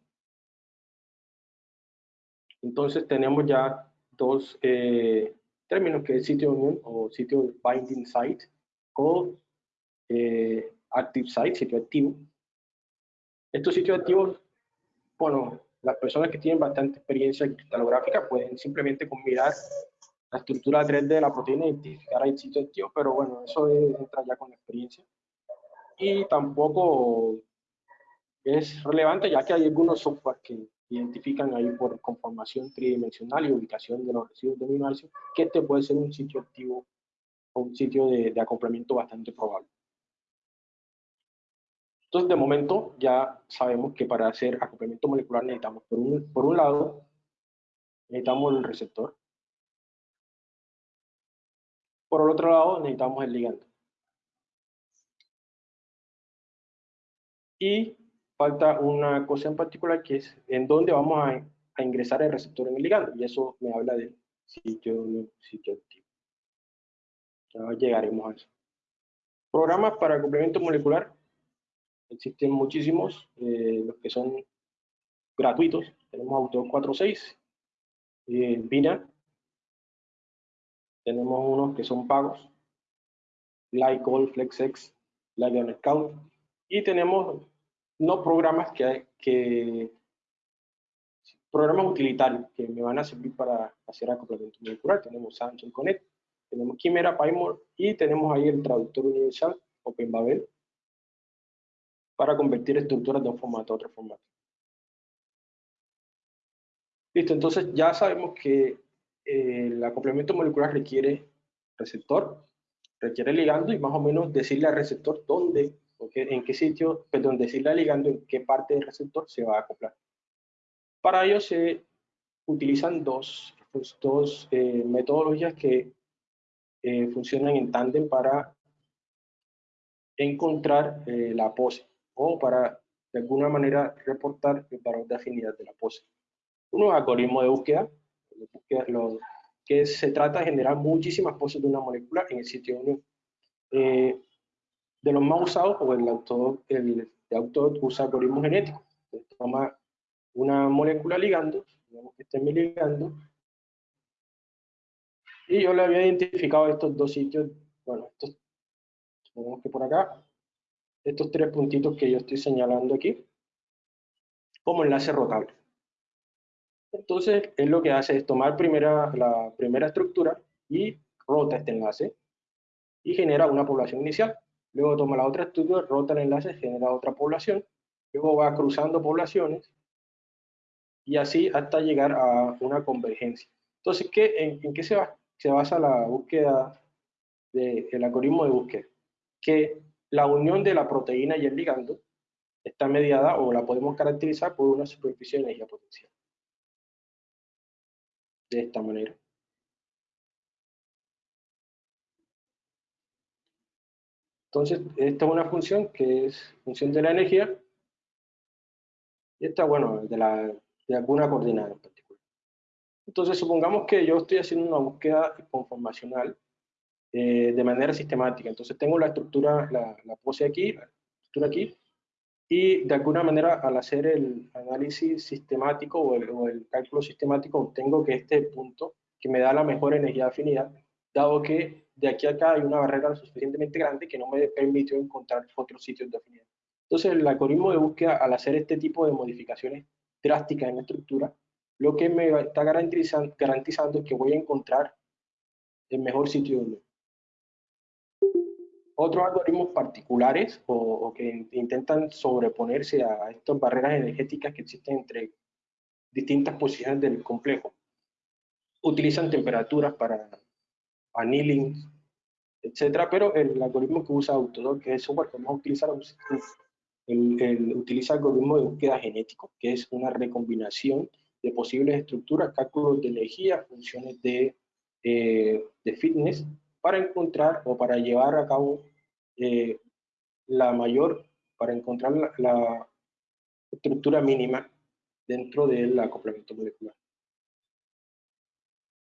Entonces tenemos ya dos eh, términos que es sitio unión o sitio binding site o eh, active site, sitio activo. Estos sitios activos, bueno, las personas que tienen bastante experiencia cristalográfica pueden simplemente con mirar la estructura 3D de la proteína identificar el sitio activo, pero bueno, eso entra ya con experiencia. Y tampoco es relevante ya que hay algunos software que identifican ahí por conformación tridimensional y ubicación de los residuos de amino que este puede ser un sitio activo o un sitio de acoplamiento bastante probable. Entonces, de momento, ya sabemos que para hacer acoplamiento molecular necesitamos, por un, por un lado, necesitamos el receptor. Por el otro lado, necesitamos el ligando. Y falta una cosa en particular que es en dónde vamos a, a ingresar el receptor en el ligando. Y eso me habla del sitio, sitio activo. Ya llegaremos a eso. Programas para complemento molecular Existen muchísimos, eh, los que son gratuitos. Tenemos Auto 46, eh, Vina. Tenemos unos que son pagos, Glycol, FlexX, Lion Scout. Y tenemos no programas que, que programas utilitarios que me van a servir para hacer acoplamiento molecular. Tenemos Samsung Connect, tenemos Chimera, y tenemos ahí el traductor universal OpenBabel para convertir estructuras de un formato a otro formato. Listo, entonces ya sabemos que eh, acoplamiento molecular requiere receptor, requiere ligando y más o menos decirle al receptor dónde, en qué sitio, perdón, decirle al ligando en qué parte del receptor se va a acoplar. Para ello se utilizan dos pues, dos eh, metodologías que eh, funcionan en tándem para encontrar eh, la pose o para de alguna manera reportar el valor de afinidad de la pose. Uno algoritmo de búsqueda, lo, que se trata de generar muchísimas poses de una molécula en el sitio de unión. de los más usados, o el autor, el de autor usa algoritmo genético. toma una molécula ligando, digamos que este es mi ligando, y yo le había identificado estos dos sitios, bueno, estos, supongamos que por acá, estos tres puntitos que yo estoy señalando aquí, como enlace rotable. Entonces, él lo que hace es tomar primera, la primera estructura y rota este enlace y genera una población inicial. Luego toma la otra estructura, rota el enlace, genera otra población. Luego va cruzando poblaciones y así hasta llegar a una convergencia. Entonces, ¿qué, en, qué se, va, se basa la búsqueda del algoritmo de búsqueda? Que la unión de la proteína y el ligando está mediada o la podemos caracterizar por una superficie de energía potencial. De esta manera. Entonces, esta es una función que es función de la energía. Y esta, bueno, de la de alguna coordenada en particular. Entonces, supongamos que yo estoy haciendo una búsqueda conformacional eh, de manera sistemática. Entonces, tengo la estructura, la, la pose aquí, la estructura aquí, y de alguna manera al hacer el análisis sistemático o el, o el, cálculo sistemático obtengo que este punto que me da la mejor energía de afinidad, dado que de aquí a acá hay una barrera suficientemente grande que no me permitió encontrar otros sitios de afinidad. Entonces el algoritmo de búsqueda al hacer este tipo de modificaciones drásticas en la estructura, lo que me está garantizando, garantizando que voy a encontrar el mejor sitio de Otros algoritmos particulares o, que intentan sobreponerse a estas barreras energéticas que existen entre distintas posiciones del complejo, utilizan temperaturas para annealing, etcétera, pero el algoritmo que usa Autodoc, que es el software que vamos a utilizar, el, utiliza algoritmo de búsqueda genético, que es una recombinación de posibles estructuras, cálculos de energía, funciones de, eh, de fitness, para encontrar o para llevar a cabo eh, la mayor, para encontrar la, estructura mínima dentro del acoplamiento molecular.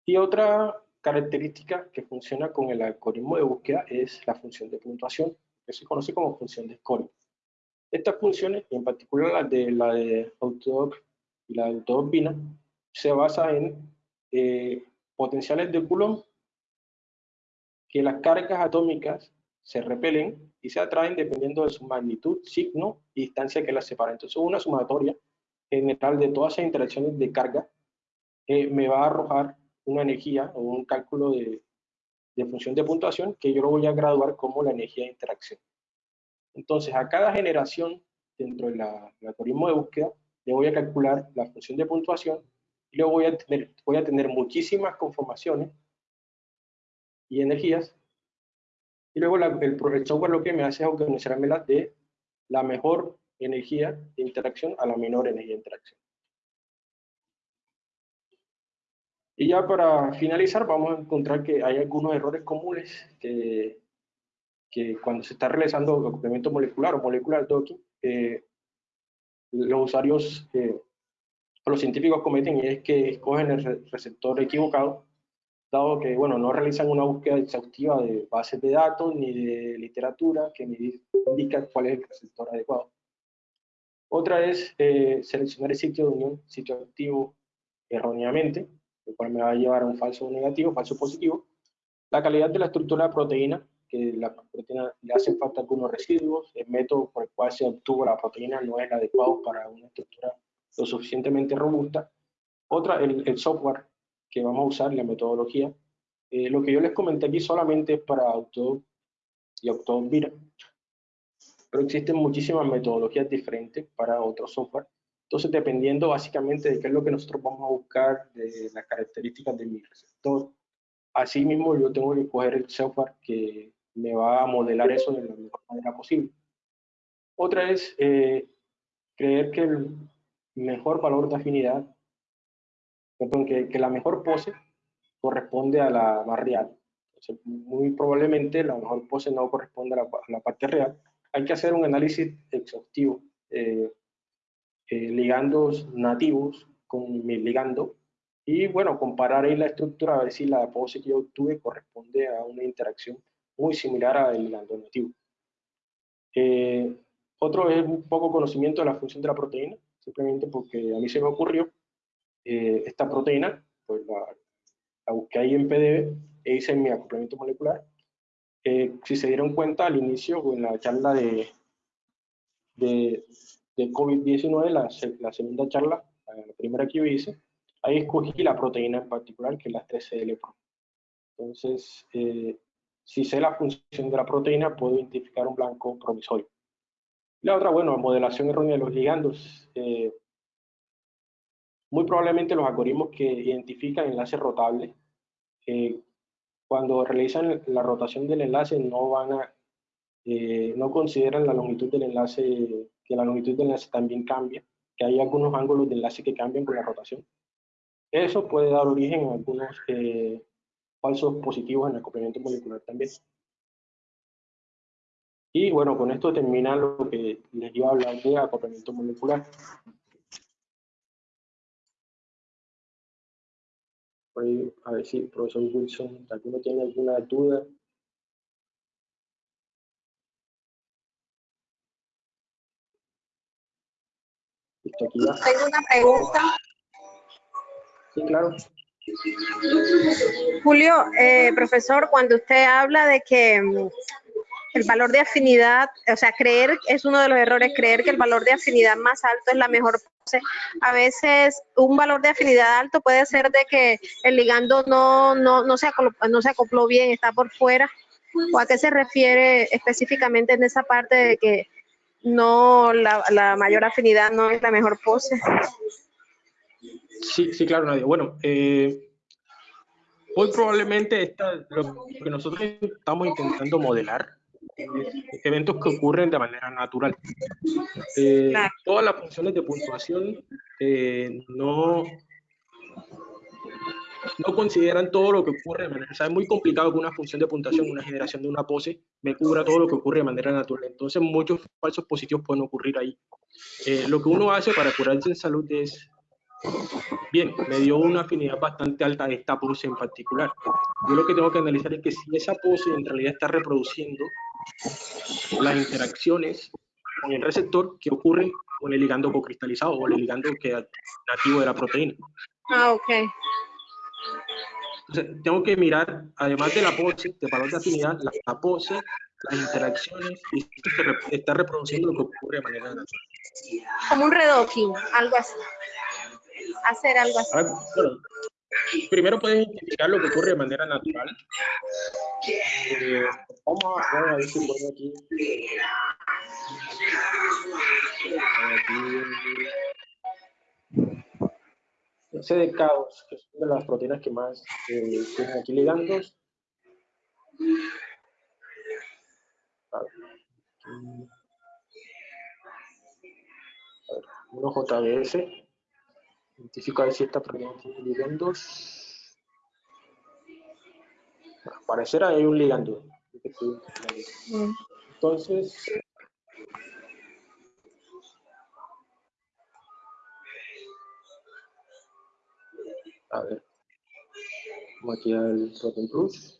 Y otra característica que funciona con el algoritmo de búsqueda es la función de puntuación, que se conoce como función de scoring. Estas funciones, en particular la de, la de Autodoc y la de Autodoc Bina, se basa en eh, potenciales de Coulomb que las cargas atómicas se repelen y se atraen dependiendo de su magnitud, signo y distancia que las separa. Entonces, una sumatoria general de todas esas interacciones de carga eh, me va a arrojar una energía o un cálculo de, función de puntuación que yo lo voy a graduar como la energía de interacción. Entonces, a cada generación dentro del algoritmo de búsqueda, le voy a calcular la función de puntuación y luego voy a tener, voy a tener muchísimas conformaciones y energías. Y luego el, software lo que me hace es organizármelas de la mejor energía de interacción a la menor energía de interacción. Y ya para finalizar, vamos a encontrar que hay algunos errores comunes que cuando se está realizando acoplamiento molecular o molecular docking, eh, los usuarios eh, los científicos cometen y es que escogen el receptor equivocado, dado que bueno, no realizan una búsqueda exhaustiva de bases de datos ni de literatura que me indica cuál es el receptor adecuado. Otra es eh, seleccionar el sitio de unión, sitio activo erróneamente, lo cual me va a llevar a un falso negativo, falso positivo. La calidad de la estructura de proteína, que la proteína le hacen falta algunos residuos, el método por el cual se obtuvo la proteína no es adecuado para una estructura lo suficientemente robusta. Otra, el, el software que vamos a usar, la metodología. Eh, lo que yo les comenté aquí solamente es para auto y Autovira, pero existen muchísimas metodologías diferentes para otro software. Entonces, dependiendo básicamente de qué es lo que nosotros vamos a buscar, de las características de mi receptor, así mismo yo tengo que coger el software que me va a modelar eso de la mejor manera posible. Otra es eh, creer que el mejor valor de afinidad que, que, la mejor pose corresponde a la más real. muy probablemente la mejor pose no corresponde a la, parte real. Hay que hacer un análisis exhaustivo, eh, eh, ligandos nativos con mi ligando, y bueno, comparar ahí la estructura a ver si la pose que yo obtuve corresponde a una interacción muy similar al ligando nativo. Eh, otro es un poco conocimiento de la función de la proteína, simplemente porque a mí se me ocurrió eh, esta proteína, pues la, busqué ahí en PDB e hice mi acoplamiento molecular. Eh, si se dieron cuenta al inicio, en la charla de, de, de COVID-19, la, la, segunda charla, la primera que yo hice, ahí escogí la proteína en particular, que es la 3CL. Entonces, eh, si sé la función de la proteína, puedo identificar un blanco promisorio. La otra, bueno, modelación errónea de los ligandos. Eh, muy probablemente los algoritmos que identifican enlaces rotables, eh, cuando realizan la rotación del enlace no van a, eh, no consideran la longitud del enlace, que la longitud del enlace también cambia, que hay algunos ángulos de enlace que cambian con la rotación. Eso puede dar origen a algunos falsos positivos en el acoplamiento molecular también. Y bueno, con esto termina lo que les iba a hablar de acoplamiento molecular. A ver si profesor Wilson, ¿alguno tiene alguna duda? Tengo una pregunta. Sí, claro. Julio, eh, profesor, cuando usted habla de que mm, el valor de afinidad, o sea, creer es uno de los errores, creer que el valor de afinidad más alto es la mejor pose. A veces un valor de afinidad alto puede ser de que el ligando no, no, no, se, acopló, no se acopló bien, está por fuera. ¿O a qué se refiere específicamente en esa parte de que no la, la mayor afinidad no es la mejor pose? Sí, sí, claro, Nadia. Bueno, eh, hoy probablemente esta, lo que nosotros estamos intentando modelar eventos que ocurren de manera natural. Eh, todas las funciones de puntuación eh, no, no consideran todo lo que ocurre de manera... O sea, es muy complicado que una función de puntuación, una generación de una pose, me cubra todo lo que ocurre de manera natural. Entonces, muchos falsos positivos pueden ocurrir ahí. Eh, lo que uno hace para curarse en salud es Bien, me dio una afinidad bastante alta de esta pose en particular. Yo lo que tengo que analizar es que si esa pose en realidad está reproduciendo las interacciones con el receptor que ocurren con el ligando cocristalizado o el ligando que es nativo de la proteína. Ah, ok. Entonces, tengo que mirar, además de la pose, de valor de afinidad, la, pose, las interacciones, y esto se está reproduciendo lo que ocurre de manera natural. Como un redoking, algo así hacer algo así? Primero puedes identificar lo que ocurre de manera natural. Vamos, a, a, ver si puedo aquí. aquí. de caos, que una de las proteínas que más eh, aquí ligandos. Uno JBS. Identifico a ver si esta proteína tiene ligandos. Al parecer hay un ligando. Entonces, a ver, vamos aquí al Protein Plus.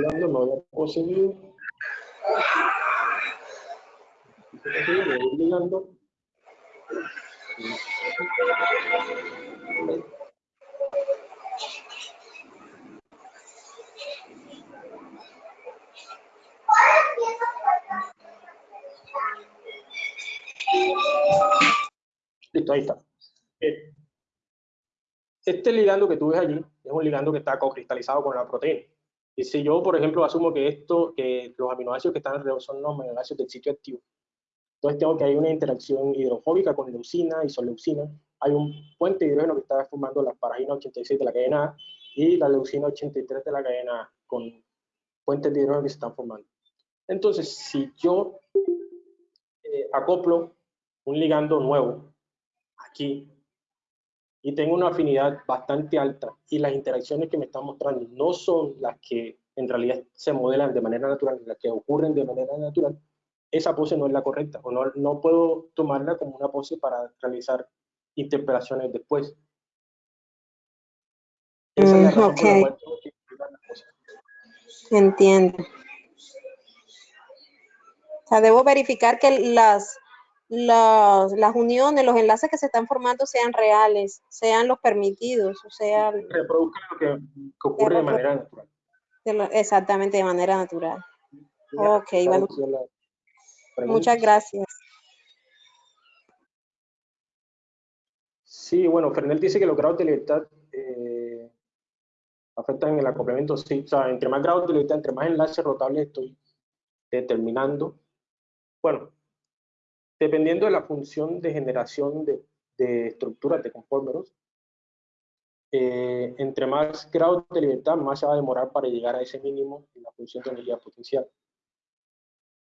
Mirando, no había conseguido. Mirando. Listo, ahí está. Este ligando que tú ves allí es un ligando que está co-cristalizado con la proteína. Y si yo, por ejemplo, asumo que esto, que los aminoácidos que están alrededor son los aminoácidos del sitio activo, entonces tengo que hay una interacción hidrofóbica con leucina, y isoleucina, hay un puente de hidrógeno que está formando la paragina 86 de la cadena A y la leucina 83 de la cadena A, con puentes de hidrógeno que se están formando. Entonces, si yo eh, acoplo un ligando nuevo aquí y tengo una afinidad bastante alta y las interacciones que me están mostrando no son las que en realidad se modelan de manera natural, las que ocurren de manera natural, esa pose no es la correcta o no, no puedo tomarla como una pose para realizar interpelaciones después. Esa es la la tengo que Entiendo. O sea, debo verificar que las, las, las, uniones, los enlaces que se están formando sean reales, sean los permitidos, o sea... Reproduzcan lo que, que ocurre de manera natural. Exactamente, de manera natural. Ok, bueno. Muchas gracias. Sí, bueno, Fernel dice que los grados de libertad eh, afectan el acoplamiento. Sí, o sea, entre más grados de libertad, entre más enlaces rotables estoy determinando. Bueno, dependiendo de la función de generación de, de estructuras de conformeros, eh, entre más grados de libertad, más se va a demorar para llegar a ese mínimo en la función de energía potencial.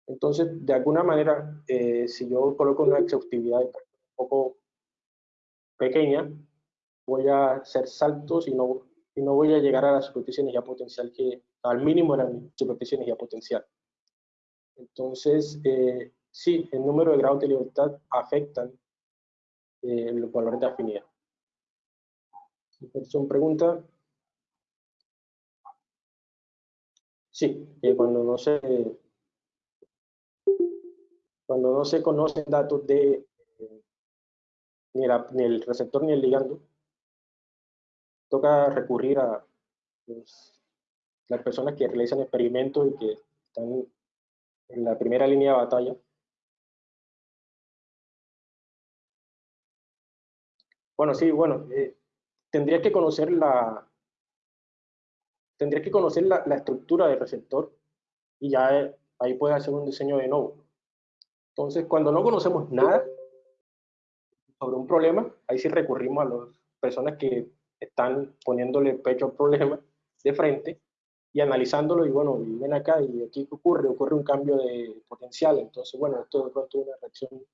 Entonces, de alguna manera, eh, si yo coloco una exhaustividad un poco pequeña, voy a hacer saltos y no, y no voy a llegar a la superficie de energía potencial que, al mínimo de la superficie de energía potencial. Entonces, eh, sí, el número de grados de libertad afectan eh, los valores de afinidad. Son pregunta. Sí, cuando no se cuando no se conocen datos de eh, ni, el receptor ni el ligando, toca recurrir a pues, las personas que realizan experimentos y que están en la primera línea de batalla. Bueno, sí, bueno, eh, tendría que conocer la tendría que conocer la, estructura del receptor y ya eh, ahí puede hacer un diseño de nuevo. Entonces, cuando no conocemos nada sobre un problema, ahí sí recurrimos a las personas que están poniéndole pecho al problema de frente y analizándolo y bueno, ven acá y aquí ocurre, ocurre un cambio de potencial, entonces bueno, esto de pronto es una reacción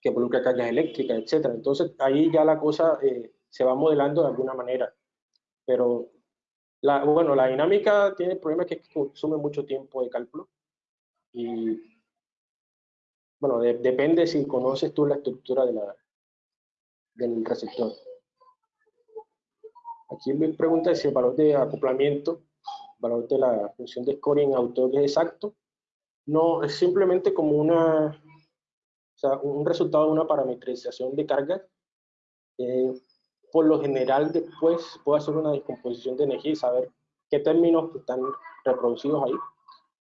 que involucra cargas eléctricas, etcétera. Entonces ahí ya la cosa eh, se va modelando de alguna manera, pero la, bueno, la dinámica tiene el problema que consume mucho tiempo de cálculo y bueno, depende si conoces tú la estructura de la, del receptor. Aquí me pregunta si el valor de acoplamiento, el valor de la función de scoring autor es exacto. No, es simplemente como una, sea, un resultado de una parametrización de carga. Eh, por lo general, después puedo hacer una descomposición de energía y saber qué términos están reproducidos ahí.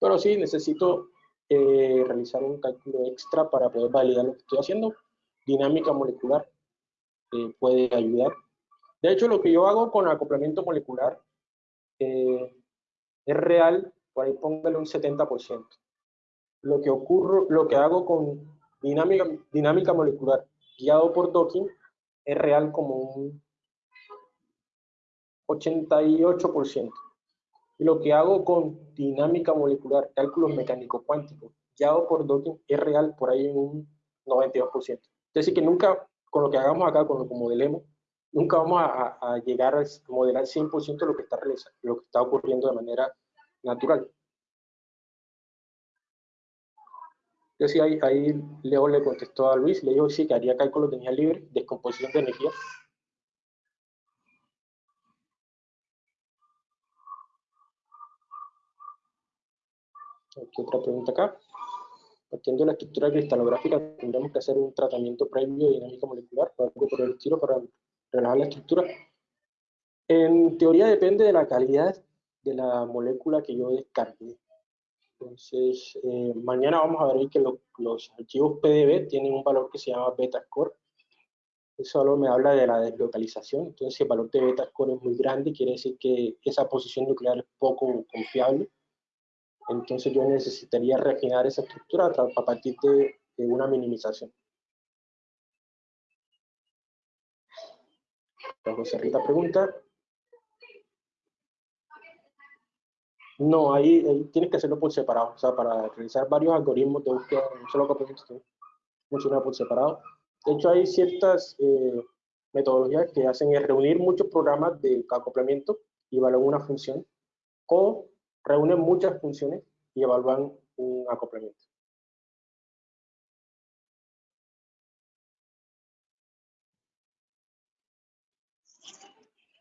Pero sí, necesito eh, realizar un cálculo extra para poder validar lo que estoy haciendo. Dinámica molecular eh, puede ayudar. De hecho, lo que yo hago con acoplamiento molecular eh, es real, por ahí póngale un 70%. Lo que ocurre, lo que hago con dinámica, dinámica molecular guiado por docking es real como un 88%. Y lo que hago con dinámica molecular, cálculos mecánicos cuánticos, guiado por docking, es real por ahí en un 92%. Es decir, que nunca, con lo que hagamos acá, con lo que modelemos, nunca vamos a, llegar a modelar 100% lo que está lo que está ocurriendo de manera natural. Entonces ahí, ahí Leo le contestó a Luis, le dijo sí, que haría cálculos de energía libre, descomposición de energía, Aquí otra pregunta acá. Partiendo de la estructura cristalográfica, tendremos que hacer un tratamiento previo de dinámica molecular o algo por el estilo para relajar la estructura. En teoría depende de la calidad de la molécula que yo descargue. Entonces, eh, mañana vamos a ver que los archivos PDB tienen un valor que se llama beta score. Ese valor me habla de la deslocalización. Entonces, el valor de beta score es muy grande, quiere decir que esa posición nuclear es poco confiable entonces yo necesitaría refinar esa estructura a partir de, una minimización. José Rita pregunta. No, ahí, ahí tienes que hacerlo por separado. O sea, para realizar varios algoritmos de búsqueda un solo acoplamiento, funciona por separado. De hecho, hay ciertas eh, metodologías que hacen es reunir muchos programas de acoplamiento y evaluar una función, o reúnen muchas funciones y evalúan un acoplamiento.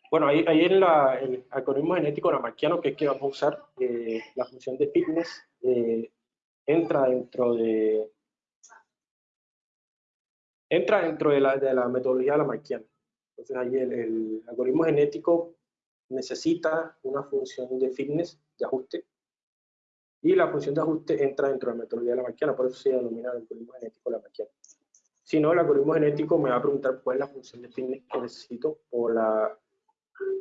Bueno, ahí, ahí en la, el algoritmo genético lamarckiano, que es que vamos a usar, eh, la función de fitness eh, entra dentro de entra dentro de la, de la metodología lamarckiana. Entonces ahí el, el, algoritmo genético necesita una función de fitness, de ajuste, y la función de ajuste entra dentro de la metodología lamarckiana, por eso se denomina el algoritmo genético lamarckiano. Si no, el algoritmo genético me va a preguntar cuál es la función de fitness que necesito por la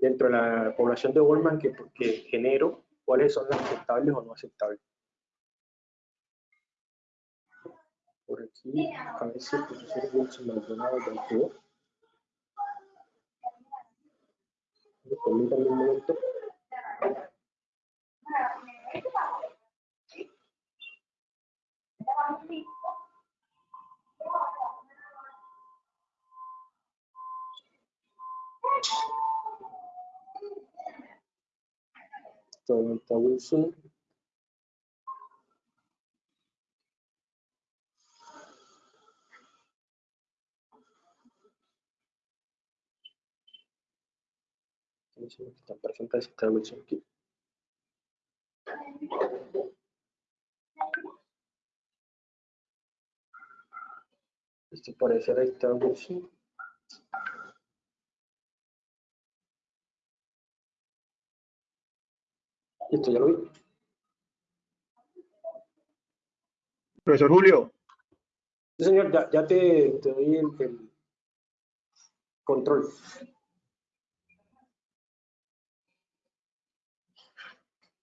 dentro de la población de Goldman que, que genero cuáles son las aceptables o no aceptables. Por aquí, a ver si el profesor Wilson Maldonado del Permítanme un momento. Toyota Wilson. Están presentes está Wilson aquí. Este parece está Wilson. Listo, ya lo vi. Profesor Julio. Sí, señor, ya, ya te, te doy el, el control.